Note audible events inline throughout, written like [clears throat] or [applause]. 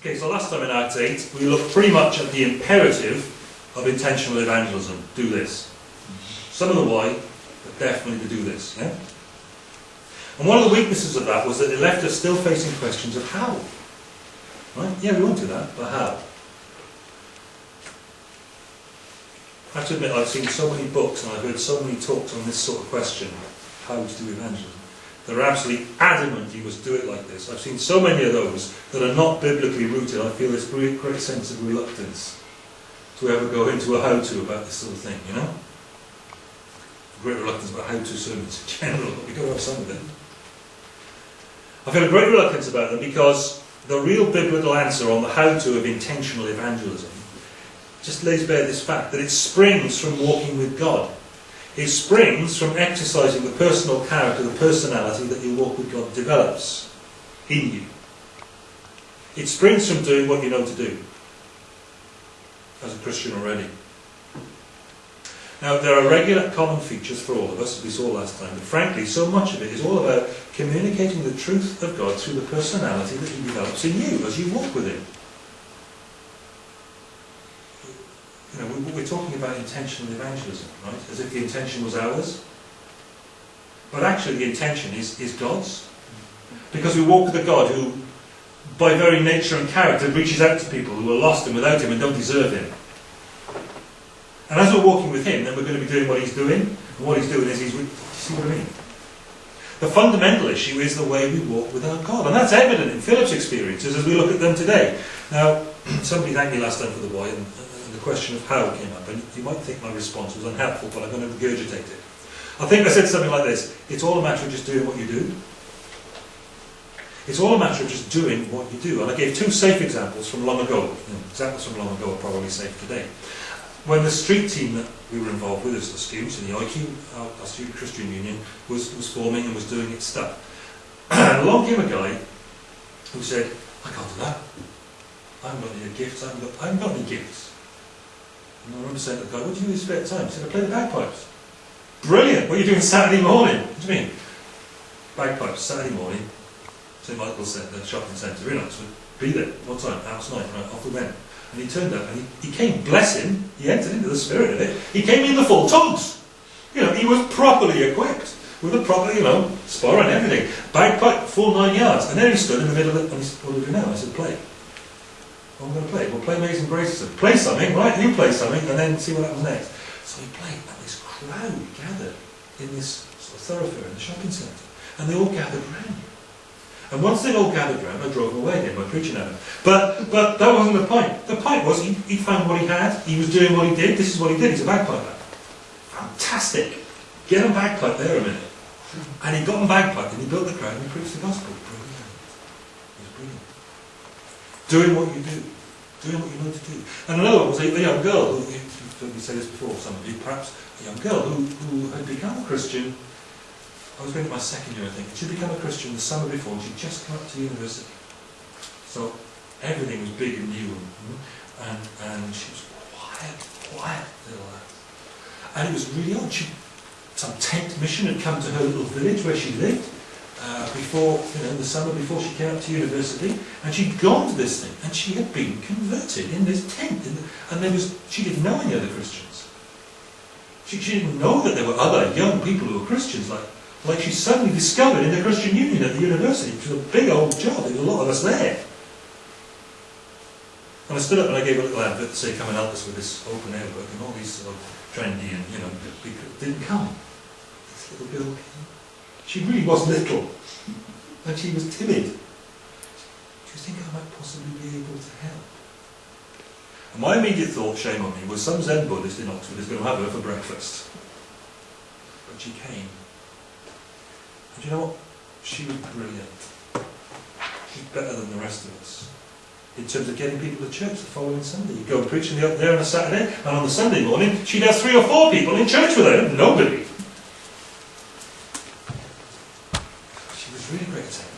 Okay, so last time in Act 8, we looked pretty much at the imperative of intentional evangelism. Do this. Some of the why, but definitely to do this. Yeah? And one of the weaknesses of that was that it left us still facing questions of how. Right? Yeah, we won't do that, but how? I have to admit, I've seen so many books and I've heard so many talks on this sort of question, how to do evangelism. They're absolutely adamant you must do it like this. I've seen so many of those that are not biblically rooted. I feel this great, great sense of reluctance to ever go into a how-to about this sort of thing, you know? Great reluctance about how-to sermons in general, but we've got to have some of them. I feel a great reluctance about them because the real biblical answer on the how-to of intentional evangelism just lays bare this fact that it springs from walking with God. It springs from exercising the personal character, the personality that your walk with God develops in you. It springs from doing what you know to do as a Christian already. Now, there are regular common features for all of us, as we saw last time, but frankly, so much of it is all about communicating the truth of God through the personality that He develops in you as you walk with Him. You know, we're talking about intentional evangelism, right? As if the intention was ours. But actually, the intention is, is God's. Because we walk with a God who, by very nature and character, reaches out to people who are lost and without Him and don't deserve Him. And as we're walking with Him, then we're going to be doing what He's doing. And what He's doing is He's. See what I mean? The fundamental issue is the way we walk with our God. And that's evident in Philip's experiences as we look at them today. Now, somebody thanked me last time for the and the question of how came up. And you might think my response was unhelpful, but I'm going to regurgitate it. I think I said something like this It's all a matter of just doing what you do. It's all a matter of just doing what you do. And I gave two safe examples from long ago. Examples from long ago are probably safe today when the street team that we were involved with as the students in the IQ, our, Student Christian Union, was, was forming and was doing its stuff. [clears throat] along came a guy who said, I can't do that. I haven't got any gifts, I haven't got, I haven't got any gifts. And I remember saying to the guy, what do you do in spare time? He said, I play the bagpipes. Brilliant! What are you doing Saturday morning? What do you mean? Bagpipes, Saturday morning, St Michael's Centre, shopping centre in Oxford. Be there. What time? House night. Right, off we went. And he turned up and he, he came, bless him, he entered into the spirit of it. He came in the full togs. You know, he was properly equipped with a proper, you know, spar and everything. Bagpipe, full nine yards. And then he stood in the middle of it and he said, what do we do now? I said, play. What am I going to play? We'll play Amazing Grace. Play something, right? You play something and then see what happens next. So he played and this crowd gathered in this sort of thoroughfare in the shopping centre. And they all gathered round. And once they'd all gathered round, I drove away again by preaching at them. But, but that wasn't the point. The point was he, he found what he had, he was doing what he did, this is what he did, he's a bagpiper. Fantastic. Get him bagpipe there a minute. And he got him bagpipe and he built the crowd and he preached the gospel. Brilliant. He was brilliant. Doing what you do. Doing what you know to do. And another one was a, a young girl, who, you've said this before, some of you, perhaps, a young girl who, who had become a Christian I was going to my second year, I think. She'd become a Christian the summer before, she'd just come up to university. So everything was big and new, and, and she was quiet, quiet little. And it was really odd. She, some tent mission had come to her little village where she lived uh, before, you know, in the summer before she came up to university, and she'd gone to this thing, and she had been converted in this tent, in the, and there was she didn't know any other Christians. She, she didn't know that there were other young people who were Christians like like she suddenly discovered in the Christian Union at the university, which was a big old job, there was a lot of us there. And I stood up and I gave a little advert to say, come and help us with this open air work, and all these sort of trendy and, you know, didn't come. This little girl came. She really was little, and she was timid. Do you think I might possibly be able to help? And my immediate thought, shame on me, was some Zen Buddhist in Oxford is going to have her for breakfast. But she came. And you know what? She was brilliant. She's better than the rest of us. In terms of getting people to church the following Sunday. You go preaching up there on a Saturday, and on the Sunday morning, she'd have three or four people in church with her. Nobody. She was really great at it.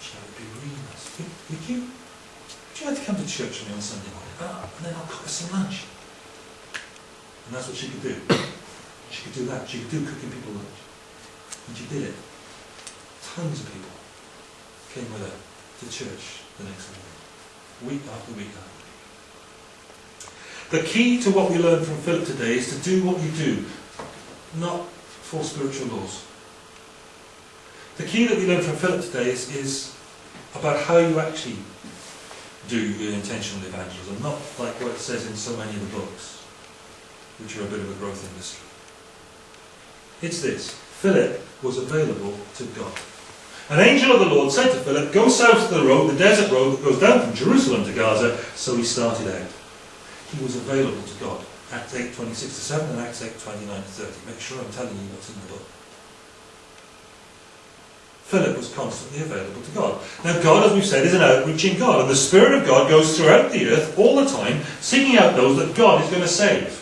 She would be really nice. Would, would you? Would you like to come to church me on Sunday morning? Ah, and then I'll cook us some lunch. And that's what she could do. She could do that. She could do cooking people lunch. And she did it tons of people came with her to church the next morning. week after week after week. the key to what we learn from Philip today is to do what you do, not for spiritual laws. The key that we learn from Philip today is, is about how you actually do intentional evangelism, not like what it says in so many of the books, which are a bit of a growth industry. It's this Philip was available to God. An angel of the Lord said to Philip, Go south to the road, the desert road that goes down from Jerusalem to Gaza. So he started out he was available to God. Acts 8, 26 to 7 and Acts 8, 29 to 30. Make sure I'm telling you what's in the book. Philip was constantly available to God. Now, God, as we've said, is an outreaching God, and the Spirit of God goes throughout the earth all the time, seeking out those that God is going to save.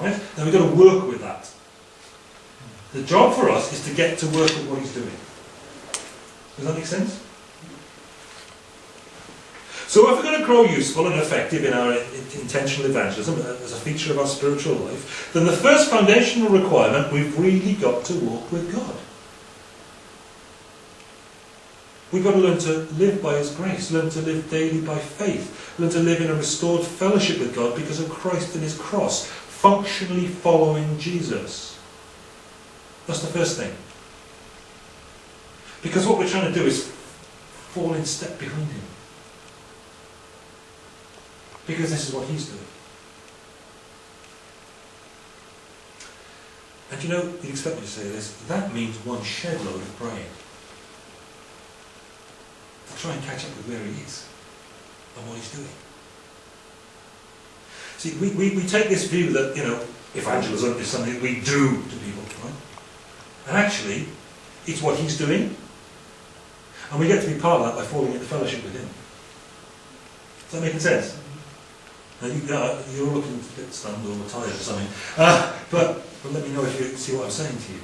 Right? Now, we've got to work with that. The job for us is to get to work with what He's doing. Does that make sense? So if we're going to grow useful and effective in our intentional evangelism uh, as a feature of our spiritual life, then the first foundational requirement, we've really got to walk with God. We've got to learn to live by His grace, learn to live daily by faith, learn to live in a restored fellowship with God because of Christ and His cross, functionally following Jesus. That's the first thing. Because what we're trying to do is fall in step behind Him. Because this is what he's doing. And you know, you'd expect me to say this, that means one shed load of praying. Try and catch up with where he is and what he's doing. See, we, we, we take this view that, you know, evangelism is something we do to people, right? And actually, it's what he's doing. And we get to be part of that by falling into fellowship with him. Does that make sense? Now you, uh, you're looking a bit stunned or tired or something. Uh, but, but let me know if you see what I'm saying to you.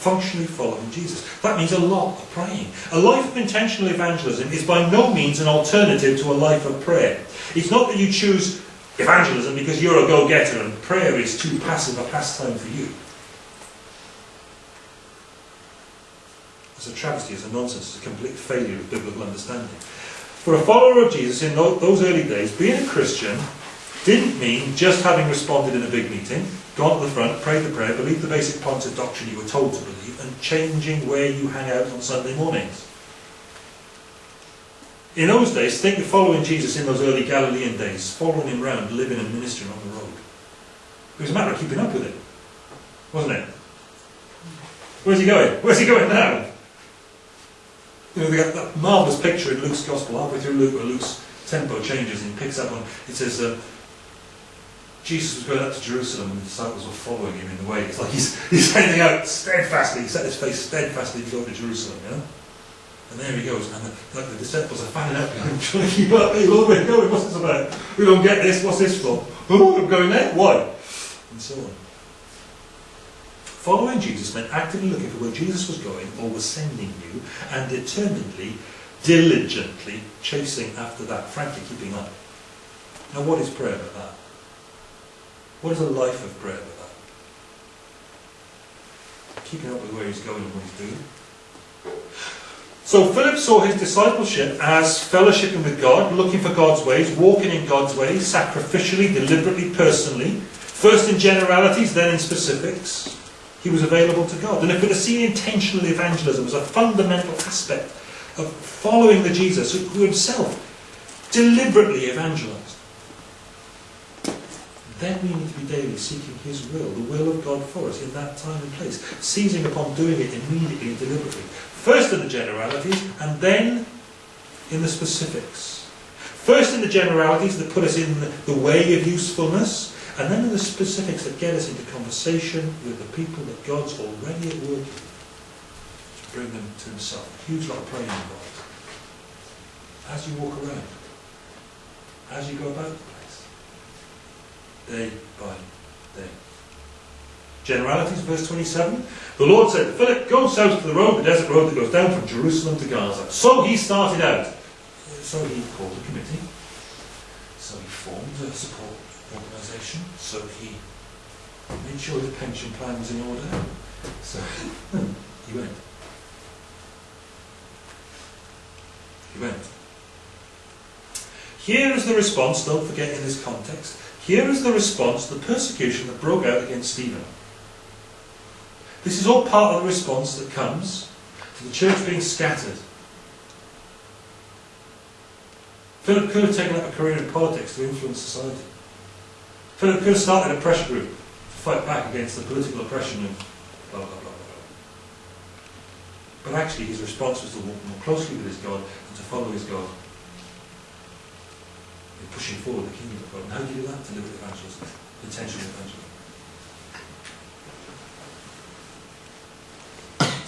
Functionally following Jesus. That means a lot of praying. A life of intentional evangelism is by no means an alternative to a life of prayer. It's not that you choose evangelism because you're a go-getter and prayer is too passive a pastime for you. It's a travesty, it's a nonsense, it's a complete failure of biblical understanding. For a follower of Jesus in those early days, being a Christian didn't mean just having responded in a big meeting, gone to the front, prayed the prayer, believed the basic points of doctrine you were told to believe, and changing where you hang out on Sunday mornings. In those days, think of following Jesus in those early Galilean days, following him round, living and ministering on the road. It was a matter of keeping up with him, wasn't it? Where's he going? Where's he going now? You know, they got that marvellous picture in Luke's Gospel, halfway through Luke, where Luke's tempo changes and he picks up on, it says, uh, Jesus was going up to Jerusalem and the disciples were following him in the way. It's like he's, [laughs] he's heading out steadfastly, he set his face steadfastly to go to Jerusalem, you know? And there he goes, and the, like the disciples are fanning out behind him, trying to keep up. Hey, where are going? What's this about? We don't get this, what's this for? Oh, I'm going there, why? And so on. Following Jesus meant actively looking for where Jesus was going or was sending you and determinedly, diligently chasing after that, frankly keeping up. Now what is prayer about that? What is a life of prayer but that? Keeping up with where he's going and what he's doing. So Philip saw his discipleship as fellowshipping with God, looking for God's ways, walking in God's ways, sacrificially, deliberately, personally, first in generalities, then in specifics. He was available to God. And if we're to see intentional evangelism as a fundamental aspect of following the Jesus who himself deliberately evangelized, then we need to be daily seeking his will, the will of God for us in that time and place, seizing upon doing it immediately and deliberately. First in the generalities, and then in the specifics. First in the generalities that put us in the way of usefulness, and then in the specifics that get us into conversation with the people that God's already at work to bring them to himself. A huge lot of praying involved. As you walk around, as you go about day by day. Generalities, verse 27. The Lord said to Philip, Go south to the road, the desert road that goes down from Jerusalem to Gaza. So he started out. So he called a committee. So he formed a support organisation, so he made sure his pension plan was in order. So [laughs] he went. he went. Here is the response, don't forget in this context, here is the response to the persecution that broke out against Stephen. This is all part of the response that comes to the church being scattered. Philip could have taken up a career in politics to influence society. Philip could have started a pressure group to fight back against the political oppression of blah, blah, blah, blah. But actually his response was to walk more closely with his God and to follow his God pushing forward the kingdom of God. And how do you do that? With evangelism, intentional evangelism.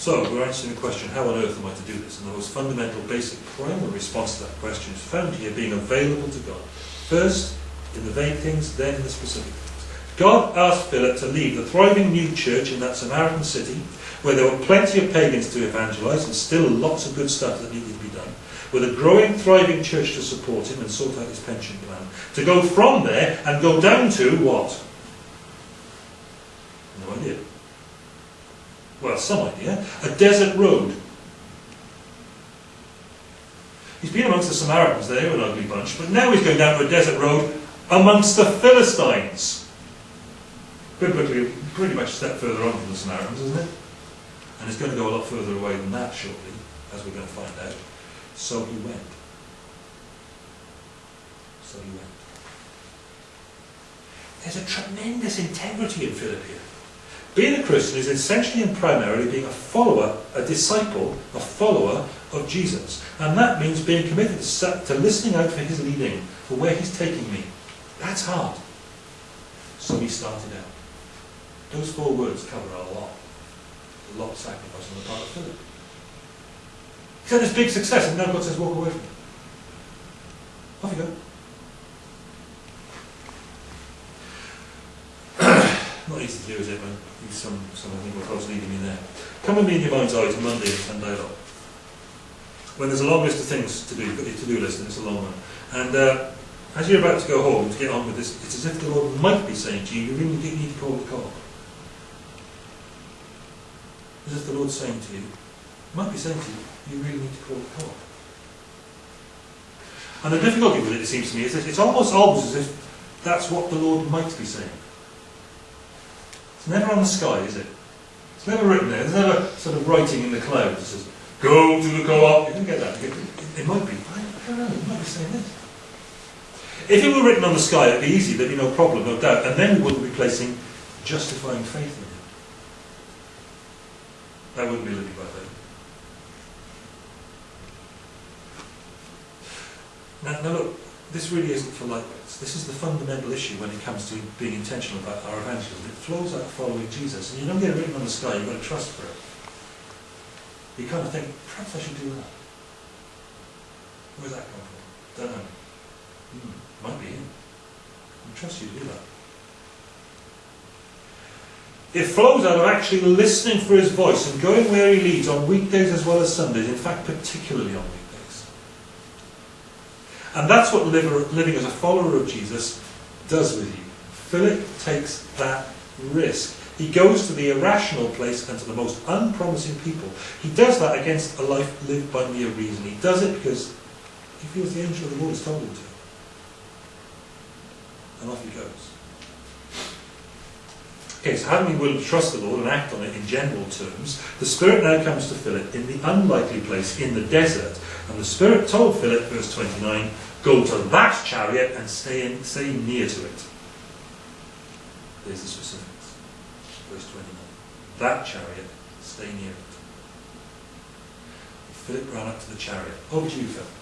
So, we're answering the question, how on earth am I to do this? And the most fundamental, basic, primary response to that question is found here, being available to God. First, in the vague things, then in the specific things. God asked Philip to leave the thriving new church in that Samaritan city, where there were plenty of pagans to evangelize and still lots of good stuff that needed to be with a growing, thriving church to support him and sort out his pension plan, to go from there and go down to what? No idea well, some idea, a desert road. He's been amongst the Samaritans, they were an ugly bunch, but now he's going down to a desert road amongst the Philistines. Biblically, pretty much a step further on from the Samaritans, isn't it? And it's going to go a lot further away than that shortly, as we're going to find out. So he went. So he went. There's a tremendous integrity in Philip here. Being a Christian is essentially and primarily being a follower, a disciple, a follower of Jesus. And that means being committed to listening out for his leading, for where he's taking me. That's hard. So he started out. Those four words cover a lot. A lot of sacrifice on the part of Philip. He's had this big success and now God says, walk away from it. Off you go. [clears throat] Not easy to do, is it, man? Some, some, I think God's leading me there. Come with me in your mind's eye to Monday and Sunday off. When there's a long list of things to do, you've got your to-do list and it's a long one. And uh, as you're about to go home to get on with this, it's as if the Lord might be saying to you, you really need to call the call. As if the Lord's saying to you, might be saying to you, you really need to call the call. And the difficulty with it, it seems to me, is that it's almost always as if that's what the Lord might be saying. It's never on the sky, is it? It's never written there. There's never sort of writing in the clouds that says, go to the co-op. You can get that. It might be. I don't know. It might be saying this. If it were written on the sky, it'd be easy. There'd be no problem, no doubt. And then we wouldn't be placing justifying faith in it. That wouldn't be living by faith. Now, now look, this really isn't for lightweights. This is the fundamental issue when it comes to being intentional about our evangelism. It flows out of following Jesus, and you don't get it written on the sky, you've got to trust for it. You kind of think, perhaps I should do that. Where's that come from? Don't know. Hmm, might be him. I trust you to do that. It flows out of actually listening for his voice and going where he leads on weekdays as well as Sundays, in fact, particularly on weekdays. And that's what living as a follower of Jesus does with you. Philip takes that risk. He goes to the irrational place and to the most unpromising people. He does that against a life lived by mere reason. He does it because he feels the angel of the Lord has told him to. And off he goes. Okay, so having been willing to trust the Lord and act on it in general terms, the Spirit now comes to Philip in the unlikely place in the desert. And the Spirit told Philip, verse 29, go to that chariot and stay, in, stay near to it. There's the specifics. Verse 29. That chariot, stay near it. Philip ran up to the chariot. Over to you, Philip.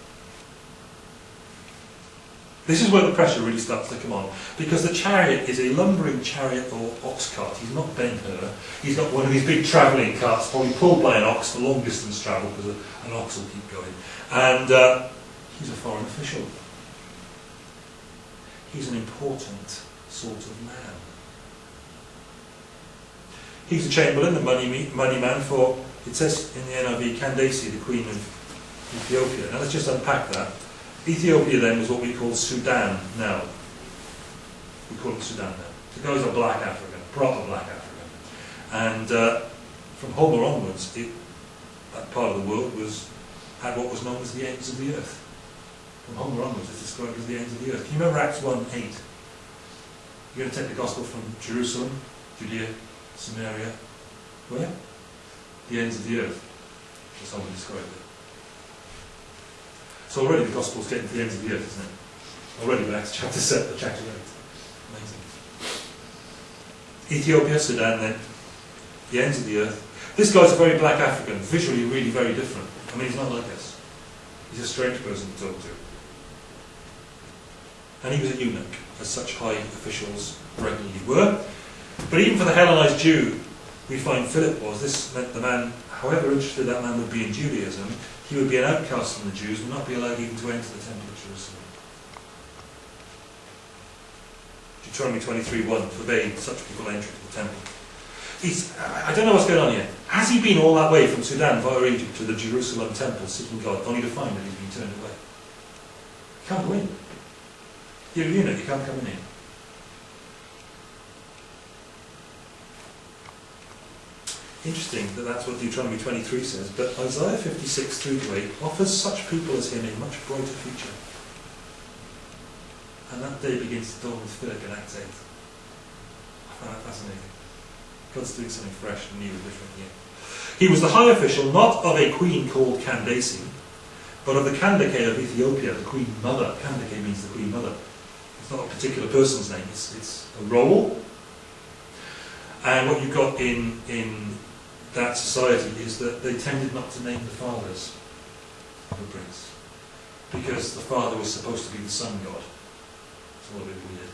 This is where the pressure really starts to come on. Because the chariot is a lumbering chariot or ox cart. He's not Ben Hur. He's got one of these big travelling carts, probably pulled by an ox for long distance travel, because an ox will keep going. And uh, he's a foreign official. He's an important sort of man. He's a chamberlain, the money, money man for, it says in the NIV, Candace, the queen of Ethiopia. Now let's just unpack that. Ethiopia then was what we call Sudan now. We call it Sudan now. The guys are black African, proper black African. And uh, from Homer onwards, it, that part of the world was at what was known as the ends of the earth. From Homer onwards, it's described as the ends of the earth. Can you remember Acts 1 8? You're going to take the gospel from Jerusalem, Judea, Samaria, where? The ends of the earth. That's how we describe it. So already the gospel's getting to the ends of the earth, isn't it? Already in Acts chapter 7, chapter 8. Amazing. Ethiopia, Sudan then, the ends of the earth. This guy's a very black African, visually really very different. I mean, he's not like us. He's a strange person to talk to. And he was a eunuch, as such high officials regularly were. But even for the Hellenized Jew, we find Philip was. This meant the man, however interested that man would be in Judaism, he would be an outcast from the Jews, and not be allowed even to enter the temple of Jerusalem. Deuteronomy 23.1 forbade such people entry to the temple. He's, I don't know what's going on here. Has he been all that way from Sudan via Egypt to the Jerusalem temple seeking God, only to find that he's been turned away? He can't go in. You're a you can't come in. Interesting that that's what Deuteronomy 23 says, but Isaiah 56 3 to 8 offers such people as him a much brighter future. And that day begins to dawn with Philip in Acts 8. I find that fascinating. God's doing something fresh and new and different here. He was the high official not of a queen called Candace, but of the Kandake of Ethiopia, the queen mother. Kandake means the queen mother. It's not a particular person's name, it's, it's a role. And what you've got in, in that society is that they tended not to name the fathers of a prince. Because the father was supposed to be the sun god. It's a little bit weird.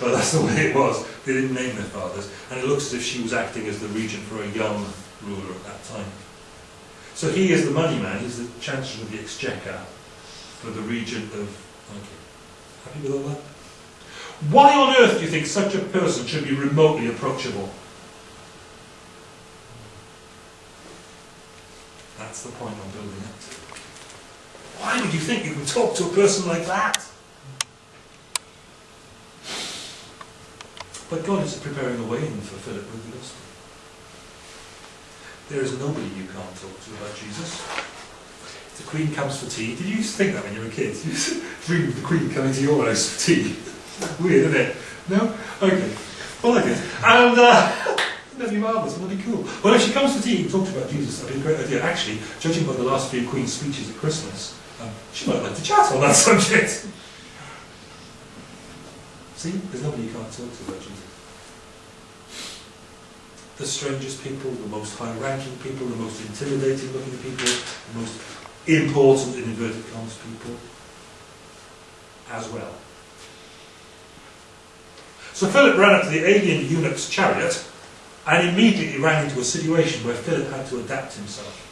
But that's the way it was. They didn't name their fathers. And it looks as if she was acting as the regent for a young ruler at that time. So he is the money man, he's the Chancellor of the Exchequer for the regent of... Okay. Happy with all that? Why on earth do you think such a person should be remotely approachable? That's the point I'm building up to. Why would you think you can talk to a person like that? But God is preparing a way in for Philip with the gospel. There is nobody you can't talk to about Jesus. If the Queen comes for tea, did you used to think that when you were a kid? You used to dream of the Queen coming to your house for tea. [laughs] Weird, isn't it? No? Okay. Well, I did. And, uh, be marvellous, be cool. Well, if she comes for tea and talks about Jesus, that'd be a great idea. Actually, judging by the last few Queen's speeches at Christmas, um, she might like to chat on that [laughs] subject. See, there's nobody you can't talk to about Jesus. The strangest people, the most high-ranking people, the most intimidating-looking people, the most important, in inverted commas, people, as well. So Philip ran up to the alien eunuch's chariot and immediately ran into a situation where Philip had to adapt himself.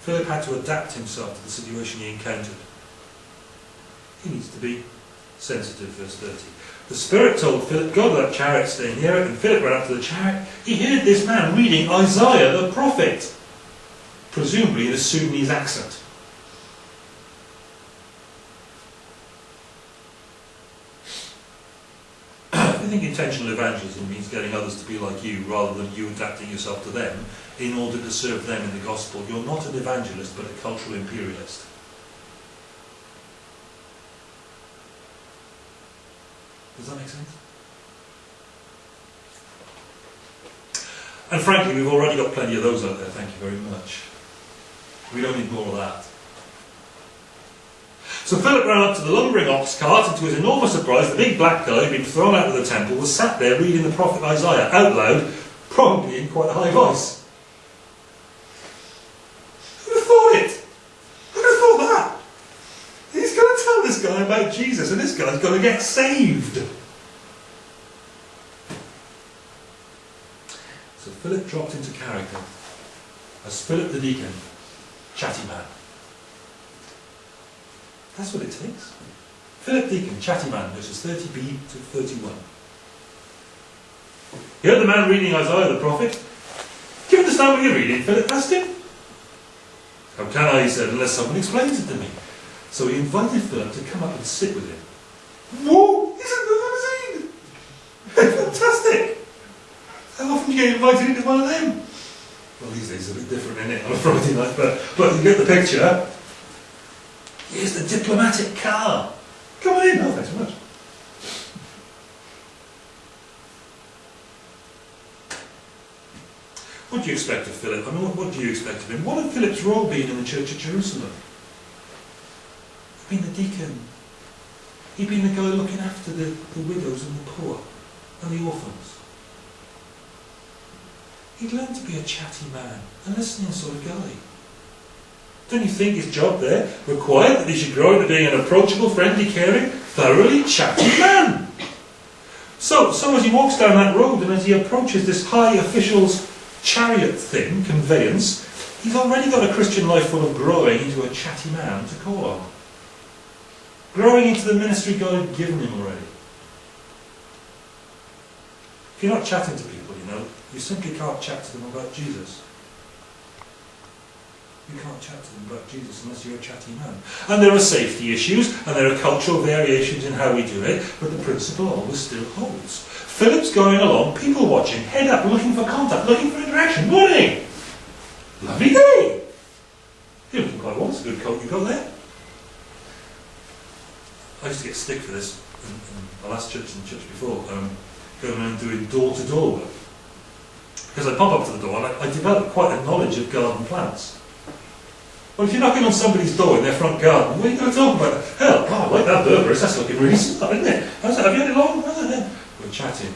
Philip had to adapt himself to the situation he encountered. He needs to be sensitive, verse 30. The Spirit told Philip, go to that chariot, stay near it, and Philip ran up to the chariot. He heard this man reading Isaiah the prophet, presumably in a Sudanese accent. Think intentional evangelism means getting others to be like you rather than you adapting yourself to them in order to serve them in the gospel. You're not an evangelist but a cultural imperialist. Does that make sense? And frankly, we've already got plenty of those out there, thank you very much. We don't need more of that. So Philip ran up to the lumbering ox cart, and to his enormous surprise, the big black guy who'd been thrown out of the temple was sat there reading the prophet Isaiah out loud, probably in quite a high voice. Who'd have thought it? Who'd have thought that? He's going to tell this guy about Jesus, and this guy's going to get saved. So Philip dropped into character as Philip the deacon, chatty man. That's what it takes. Philip Deacon, chatty man, verses 30b to 31. You heard the man reading Isaiah the prophet? Do you understand what you're reading? Philip asked him. How can I, he said, unless someone explains it to me. So he invited Philip to come up and sit with him. Whoa! Isn't that amazing? Fantastic! How often do you get invited into one of them? Well, these days it's a bit different, isn't it, on a Friday night, but, but you get the picture. Here's the diplomatic car. Come on in. Oh, thanks very much. What do you expect of Philip? I mean, what, what do you expect of him? What had Philip's role been in the church of Jerusalem? He'd been the deacon. He'd been the guy looking after the, the widows and the poor and the orphans. He'd learned to be a chatty man, a listening sort of guy. Don't you think his job there required that he should grow into being an approachable, friendly, caring, thoroughly chatty man? So, so as he walks down that road and as he approaches this high official's chariot thing, conveyance, he's already got a Christian life full of growing into a chatty man to call on. Growing into the ministry God had given him already. If you're not chatting to people, you know, you simply can't chat to them about Jesus. You can't chat to them about Jesus unless you're a chatty man. And there are safety issues, and there are cultural variations in how we do it, but the principle always still holds. Philip's going along, people watching, head up, looking for contact, looking for interaction. Morning! Lovely day! You're looking quite well, it's a good coat you've got there. I used to get stick for this in, in my last church and church before, um, going around doing door-to-door work. Because I pop up to the door and I, I developed quite a knowledge of garden plants. Well, if you're knocking on somebody's door in their front garden, what are you going to talk about? Hell, oh, I like that berberis, that's looking really smart, isn't it? How's that? Have you had it long? We're chatting.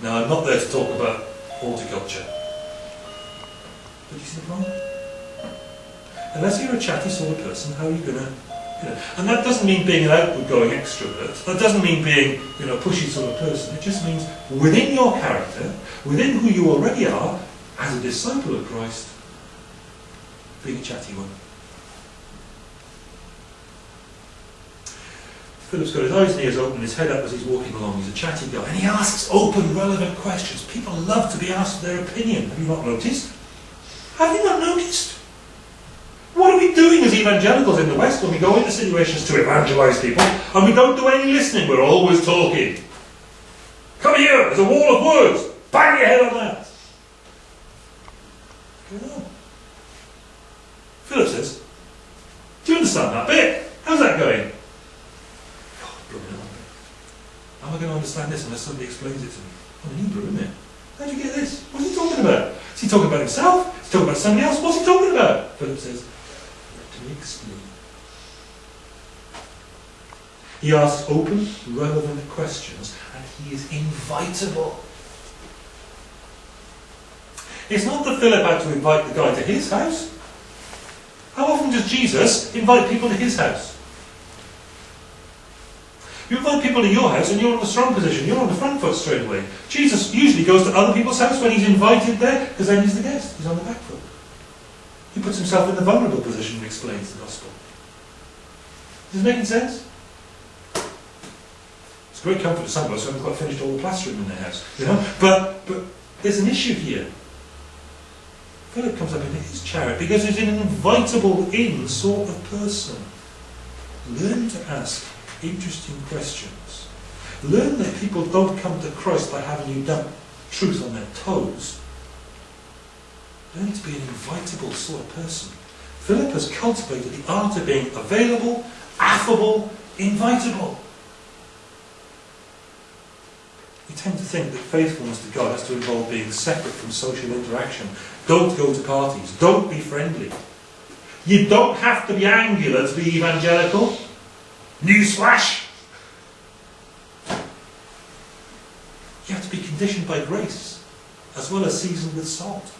Now, I'm not there to talk about horticulture. But you see the point? Unless you're a chatty sort of person, how are you going to you know, and that doesn't mean being an outward-going extrovert. That doesn't mean being, you know, pushy sort of person. It just means within your character, within who you already are, as a disciple of Christ, a chatty one. Philip's got his eyes and ears open, his head up as he's walking along. He's a chatty guy, and he asks open, relevant questions. People love to be asked their opinion. Have you not noticed? Have you not noticed? What are we doing as evangelicals in the West when we go into situations to evangelize people and we don't do any listening? We're always talking. Come here, there's a wall of words. Bang your head on that. Philip says, Do you understand that bit? How's that going? God, How am I going to understand this unless somebody explains it to me? I'm in Hebrew, isn't it? How'd you get this? What's he talking about? Is he talking about himself? Is he talking about somebody else? What's he talking about? Philip says, to explain. He asks open, relevant questions, and he is invitable. It's not that Philip had to invite the guy to his house. How often does Jesus invite people to his house? You invite people to your house and you're in a strong position. You're on the front foot straight away. Jesus usually goes to other people's house when he's invited there because then he's the guest. He's on the back foot. He puts himself in the vulnerable position and explains the gospel. Is this making sense? It's a great comfort to some of us who haven't quite finished all the plastering in their house, you know. But but there's an issue here. Philip comes up into his chariot because he's an invitable in sort of person. Learn to ask interesting questions. Learn that people don't come to Christ by having you dump truth on their toes. Learn to be an invitable sort of person. Philip has cultivated the art of being available, affable, invitable. We tend to think that faithfulness to God has to involve being separate from social interaction. Don't go to parties. Don't be friendly. You don't have to be angular to be evangelical. Newsflash! You have to be conditioned by grace, as well as seasoned with salt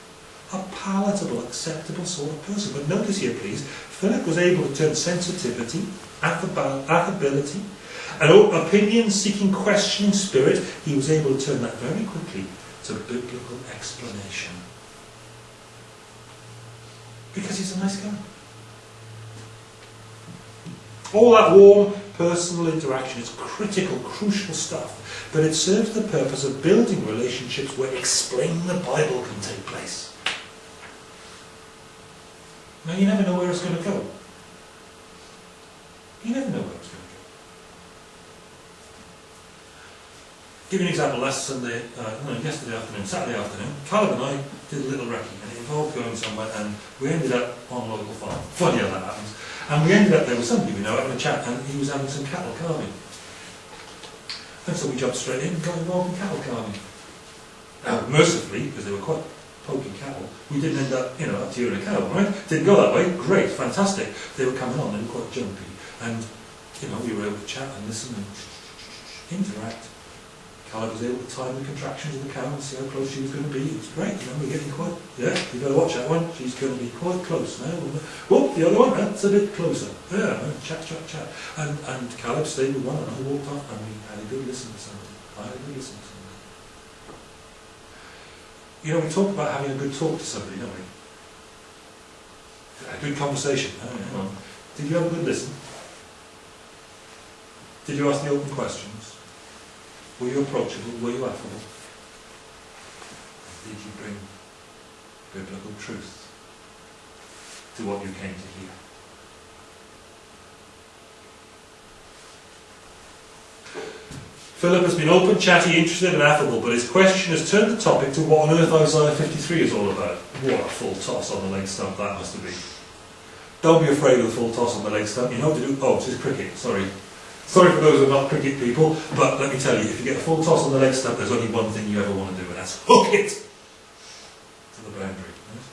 a palatable, acceptable sort of person. But notice here, please, Philip was able to turn sensitivity, affability, an opinion-seeking, questioning spirit, he was able to turn that very quickly to biblical explanation. Because he's a nice guy. All that warm personal interaction is critical, crucial stuff, but it serves the purpose of building relationships where explaining the Bible can take place. Now you never know where it's going to go. You never know where it's going to go. Give you an example. Last Sunday, uh, no, yesterday afternoon, Saturday afternoon, Caleb and I did a little recce, and it involved going somewhere, and we ended up on a local farm. Funny how that happens. And we ended up there with somebody we know having a chat, and he was having some cattle calving. And so we jumped straight in and got involved in cattle calving. Now, mercifully, because they were quite poking cattle, we didn't end up, you know, up to you in a cow, right? Didn't go that way. Great, fantastic. They were coming on, they were quite jumpy, and you know, we were able to chat and listen and interact. Caleb was able to time the contractions of the cow and see how close she was going to be. It was great, you know, we're getting quite, yeah, you better watch that one. She's going to be quite close now. Oh, the other one, that's a bit closer. Yeah, chat, chat, chat. And, and Caleb stayed with one and I walked off and we had a good listen to somebody. I had a good listen to somebody. You know, we talk about having a good talk to somebody, don't we? A good conversation. Oh, yeah. Mm-hmm. Did you have a good listen? Did you ask the open questions? Were you approachable? Were you affable? Did you bring biblical truth to what you came to hear? Philip has been open, chatty, interested and affable, but his question has turned the topic to what on earth Isaiah 53 is all about. What a full toss on the leg stump that must have been. Don't be afraid of the full toss on the leg stump. You know what to do. Oh, it's cricket, sorry. Sorry for those who are not cricket people, but let me tell you, if you get a full toss on the leg stump, there's only one thing you ever want to do, and that's hook it to the boundary. Right?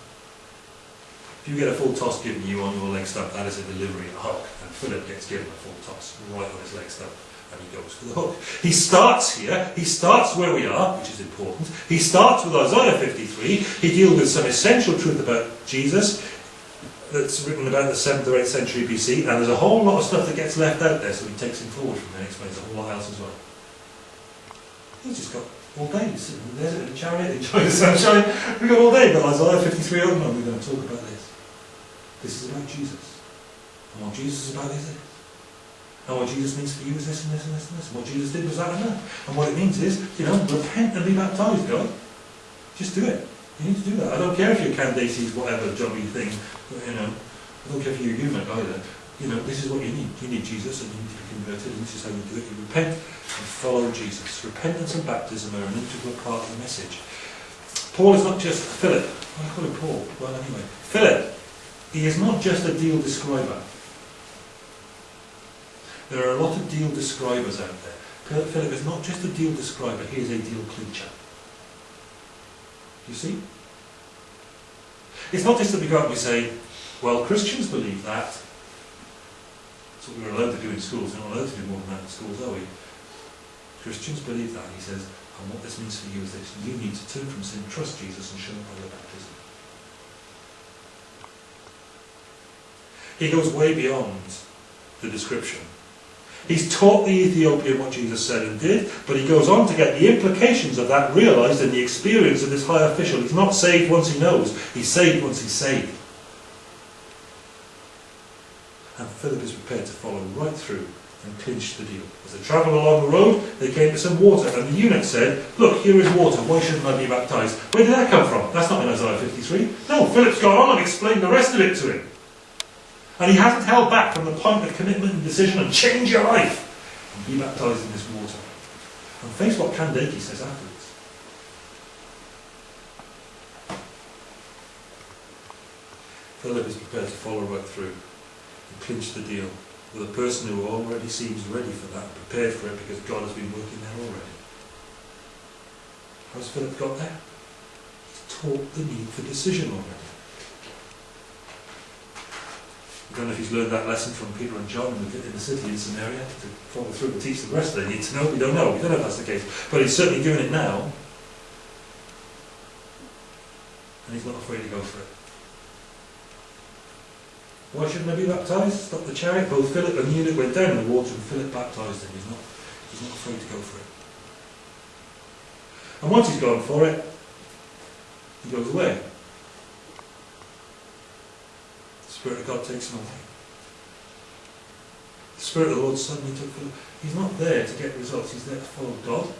If you get a full toss given you on your leg stump, that is a delivery, a hook, and Philip gets given a full toss right on his leg stump, and he goes for the hook. He starts here, he starts where we are, which is important. He starts with Isaiah 53, he deals with some essential truth about Jesus, that's written about the 7th or 8th century BC, and there's a whole lot of stuff that gets left out there, so he takes him forward from there and explains a whole lot else as well. He's just got all day, he's sitting in in a chariot, [laughs] enjoying the sunshine. We've got all day, but Isaiah 53 open, and we're going to talk about this. This is about Jesus. And what Jesus is about is this. And what Jesus means for you is this and this and this and this. And what Jesus did was that and that. And what it means is, you know, repent and be baptized, God. Just do it. You need to do that. I don't care if you're candidates, whatever jobby thing, you know. I don't care if you're human either. You know, this is what you need. You need Jesus and you need to be converted and this is how you do it. You repent and follow Jesus. Repentance and baptism are an integral part of the message. Paul is not just Philip. I call him Paul. Well, anyway. Philip, he is not just a deal describer. There are a lot of deal describers out there. Philip is not just a deal describer, he is a deal clincher. You see? It's not just that we go out and we say, well, Christians believe that. That's what we're allowed to do in schools. We're not allowed to do more than that in schools, are we? Christians believe that. He says, and what this means for you is this. You need to turn from sin, trust Jesus, and show him by your baptism. He goes way beyond the description He's taught the Ethiopian what Jesus said and did, but he goes on to get the implications of that realized in the experience of this high official. He's not saved once he knows, he's saved once he's saved. And Philip is prepared to follow right through and clinch the deal. As they travelled along the road, they came to some water, and the eunuch said, Look, here is water, why shouldn't I be baptized? Where did that come from? That's not in Isaiah 53. No, Philip's gone on and explained the rest of it to him. And he hasn't held back from the point of commitment and decision and change your life and be baptized in this water. And face what Kandake says afterwards. Philip is prepared to follow right through and clinch the deal with a person who already seems ready for that, prepared for it because God has been working there already. How's Philip got there? He's taught the need for decision already. I don't know if he's learned that lesson from Peter and John in the, in the city in Samaria to follow through and teach the rest they need to know. We don't know. We don't know if that's the case. But he's certainly doing it now. And he's not afraid to go for it. Why shouldn't I be baptized? Stop the chariot. Both Philip and Eunuch went down in the water and Philip baptized him. He's not, he's not afraid to go for it. And once he's gone for it, he goes away. Spirit of God takes him away. The Spirit of the Lord suddenly took Philip. He's not there to get results, he's there to follow God.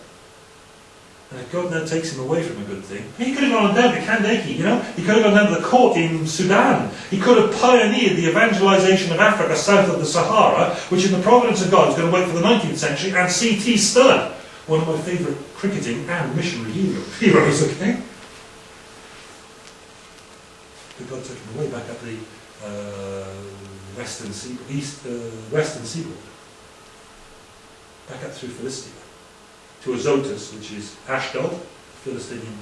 And if God now takes him away from a good thing, he could have gone down to Kandake, you know, he could have gone down to the court in Sudan. He could have pioneered the evangelization of Africa south of the Sahara, which in the providence of God is going to wait for the 19th century, and C.T. Studd one of my favourite cricketing and missionary [laughs] heroes, okay? But God took him away back up the western sea, east, uh, western seaboard, back up through Philistia, to Azotus, which is Ashdod, Philistine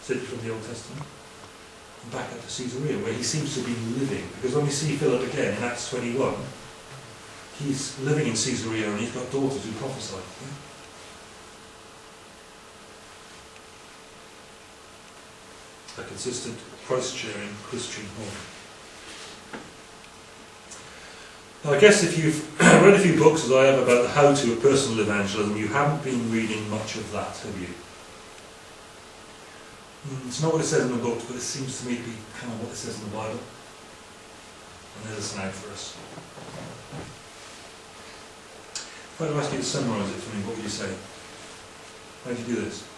city from the Old Testament, and back up to Caesarea, where he seems to be living. Because when we see Philip again in Acts 21, he's living in Caesarea and he's got daughters who prophesy. Yeah? A consistent Christ-sharing Christian home. Now, I guess if you've [clears throat] read a few books, as I have, about the how-to of personal evangelism, you haven't been reading much of that, have you? Mm, It's not what it says in the book, but it seems to me to be kind of what it says in the Bible. And there's a snag for us. If I were ask you to summarise it for me, what would you say? How do you do this?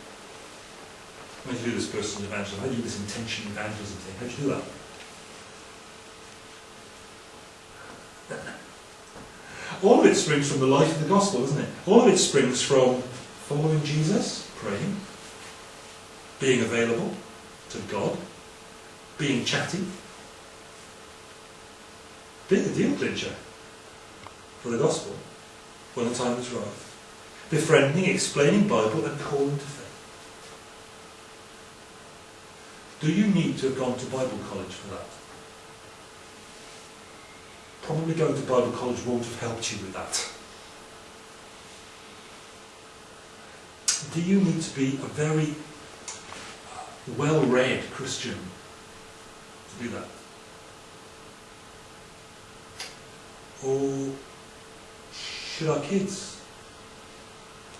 How do you do this personal evangelism? How do you do this intention evangelism thing? How do you do that? All of it springs from the life of the gospel, doesn't it? All of it springs from following Jesus, praying, being available to God, being chatty, being a deal clincher for the gospel when the time is right, befriending, explaining Bible, and calling to faith. Do you need to have gone to Bible college for that? Probably going to Bible college won't have helped you with that. Do you need to be a very well-read Christian to do that? Or should our kids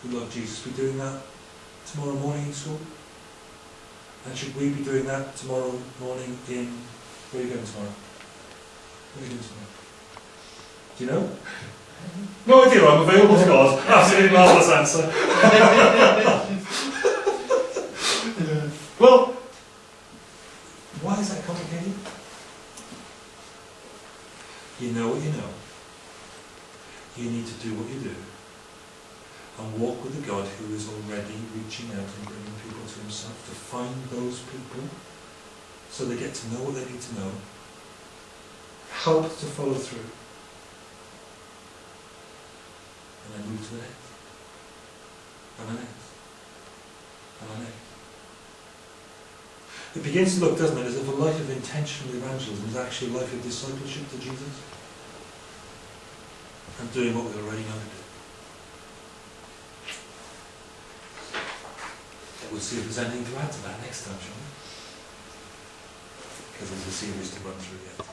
who love Jesus be doing that tomorrow morning in school? And should we be doing that tomorrow morning in... Where are you going tomorrow? What are you doing tomorrow? Do you know? No idea, I'm available to God. Absolutely marvellous answer. well, why is that complicated? You know what you know. You need to do what you do and walk with the God who is already reaching out and bringing people to himself to find those people so they get to know what they need to know, help to follow through, and then move to the next, and the next, and the next. It begins to look, doesn't it, as if a life of intentional evangelism is actually a life of discipleship to Jesus and doing what we already know to do. We'll see if there's anything to add to that next time, shall we? Because there's a series to run through yet.